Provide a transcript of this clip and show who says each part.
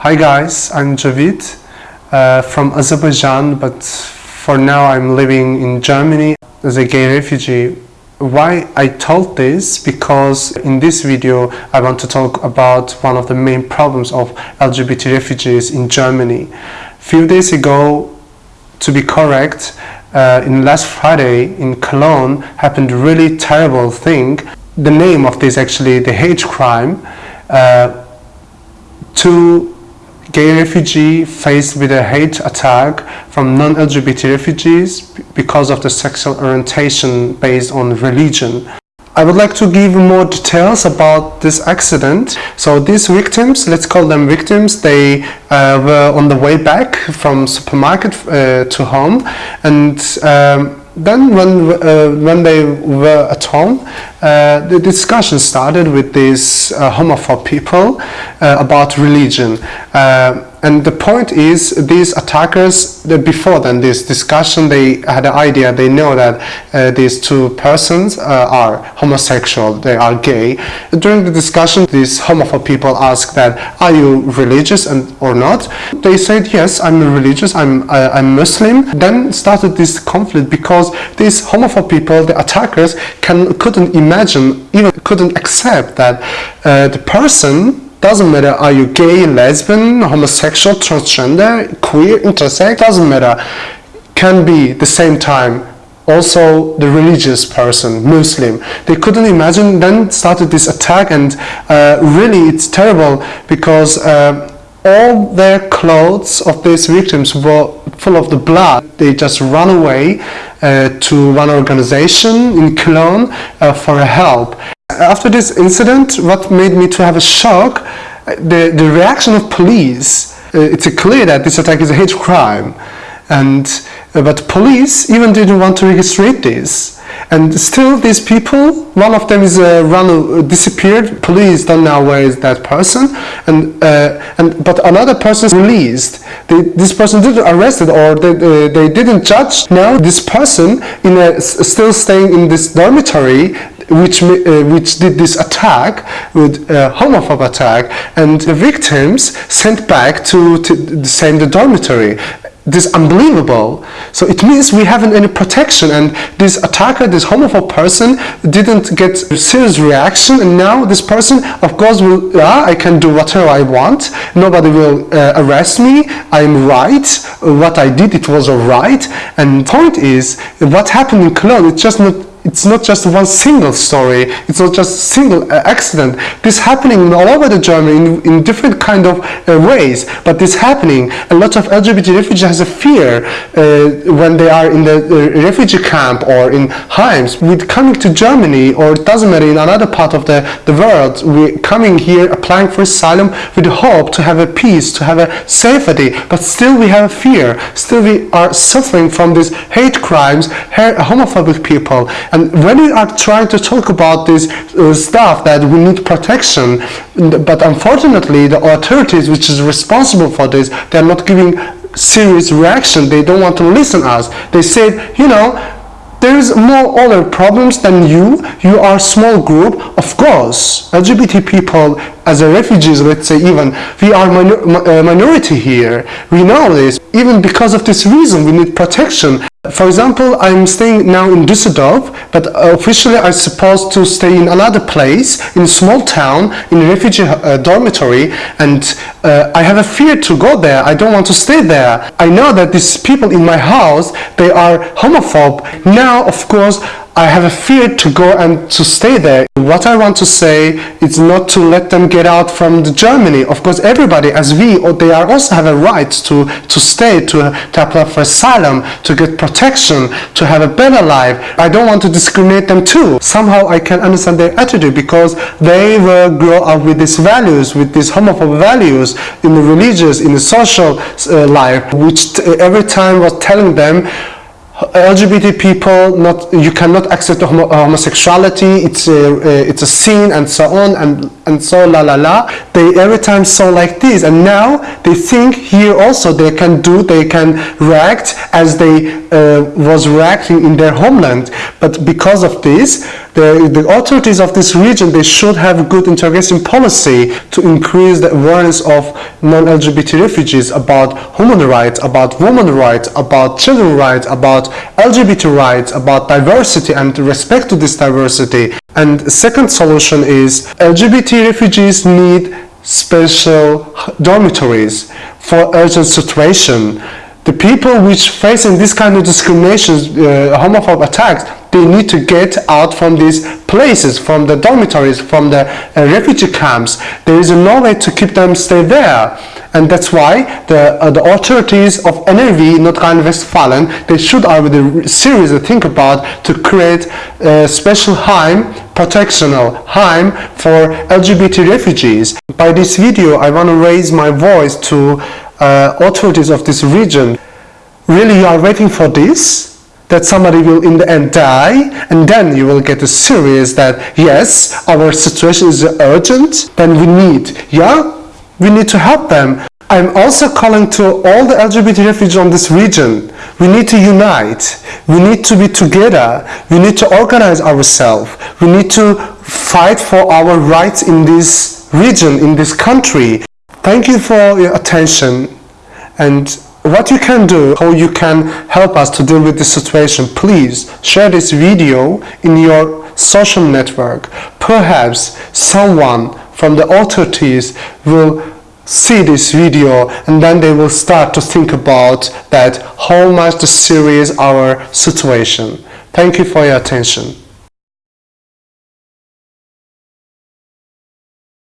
Speaker 1: Hi guys, I'm Javid uh, from Azerbaijan, but for now I'm living in Germany as a gay refugee. Why I told this? Because in this video I want to talk about one of the main problems of LGBT refugees in Germany. Few days ago, to be correct, uh, in last Friday in Cologne happened a really terrible thing. The name of this actually the hate crime. Uh, two gay refugee faced with a hate attack from non-LGBT refugees because of the sexual orientation based on religion. I would like to give more details about this accident. So these victims, let's call them victims, they uh, were on the way back from supermarket uh, to home and um, then when, uh, when they were at home, uh, the discussion started with these uh, homophobe people uh, about religion. Uh, and the point is, these attackers, before then this discussion, they had an idea, they know that uh, these two persons are homosexual, they are gay. During the discussion, these homophobe people asked that, are you religious and, or not? They said, yes, I'm religious, I'm, I'm Muslim. Then started this conflict because these homophobe people, the attackers, can, couldn't imagine even couldn't accept that uh, the person doesn't matter are you gay, lesbian, homosexual, transgender, queer, intersex, doesn't matter, can be the same time also the religious person, Muslim. They couldn't imagine, then started this attack and uh, really it's terrible because uh, all their clothes of these victims were full of the blood. They just run away uh, to one organization in Cologne uh, for help. After this incident, what made me to have a shock, uh, the, the reaction of police, uh, it's clear that this attack is a hate crime. And, uh, but police even didn't want to register this and still these people one of them is uh, run uh, disappeared. Police don't know where is that person. And uh, and but another person is released. They, this person didn't arrested or they, uh, they didn't judge. Now this person in a, still staying in this dormitory which uh, which did this attack with a homophobe attack. And the victims sent back to, to the same dormitory this unbelievable. So it means we haven't any protection. And this attacker, this homophobe person didn't get serious reaction. And now this person of course will, yeah, I can do whatever I want, nobody will uh, arrest me, I'm right, what I did it was alright and point is what happened in Cologne, it's just not it's not just one single story, it's not just single uh, accident. This happening all over the Germany in, in different kind of uh, ways, but this happening, a lot of LGBT refugees has a fear uh, when they are in the uh, refugee camp or in Heims. With coming to Germany, or it doesn't matter, in another part of the, the world, we're coming here applying for asylum with hope to have a peace, to have a safety, but still we have a fear, still we are suffering from these hate crimes, homophobic people, and when we are trying to talk about this uh, stuff that we need protection, but unfortunately the authorities which is responsible for this, they're not giving serious reaction. They don't want to listen us. They said, you know, there's more other problems than you. You are a small group. Of course, LGBT people as a refugees, let's say even, we are minor uh, minority here. We know this. Even because of this reason, we need protection. For example, I'm staying now in Düsseldorf, but officially I'm supposed to stay in another place, in a small town, in a refugee uh, dormitory, and uh, I have a fear to go there. I don't want to stay there. I know that these people in my house, they are homophobe. Now, of course, I have a fear to go and to stay there. What I want to say is not to let them get out from the Germany. Of course, everybody, as we, or they are also have a right to, to stay, to, to apply for asylum, to get protection, to have a better life. I don't want to discriminate them too. Somehow I can understand their attitude because they will grow up with these values, with these homophobic values in the religious, in the social uh, life, which every time was telling them LGBT people not you cannot accept homo homosexuality it's a it's a sin and so on and and so la la la they every time saw like this and now they think here also they can do they can react as they uh, was reacting in their homeland but because of this The, the authorities of this region, they should have a good integration policy to increase the awareness of non-LGBT refugees about human rights, about women rights, about children rights, about LGBT rights, about diversity and respect to this diversity. And the second solution is LGBT refugees need special dormitories for urgent situation. The people which facing this kind of discrimination, uh, attacks, they need to get out from these places, from the dormitories, from the uh, refugee camps. There is no way to keep them stay there. And that's why the, uh, the authorities of NRW, North Rhine-Westphalen, they should already seriously think about to create a special home, protectional home for LGBT refugees. By this video, I want to raise my voice to uh, authorities of this region. Really, you are waiting for this? That somebody will in the end die and then you will get a serious that yes our situation is urgent then we need yeah we need to help them I'm also calling to all the LGBT refugees on this region. We need to unite. We need to be together. We need to organize ourselves. We need to fight for our rights in this region, in this country. Thank you for your attention and what you can do, how you can help us to deal with this situation, please share this video in your social network. Perhaps someone from the authorities will see this video and then they will start to think about that how much the serious our situation. Thank you for your attention.